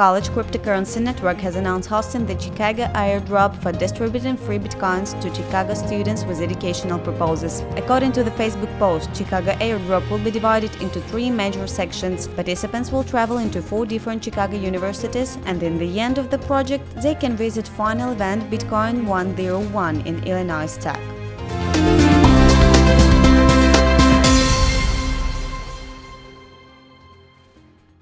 College Cryptocurrency Network has announced hosting the Chicago airdrop for distributing free bitcoins to Chicago students with educational purposes. According to the Facebook post, Chicago airdrop will be divided into three major sections. Participants will travel into four different Chicago universities, and in the end of the project, they can visit final event Bitcoin 101 in Illinois Tech.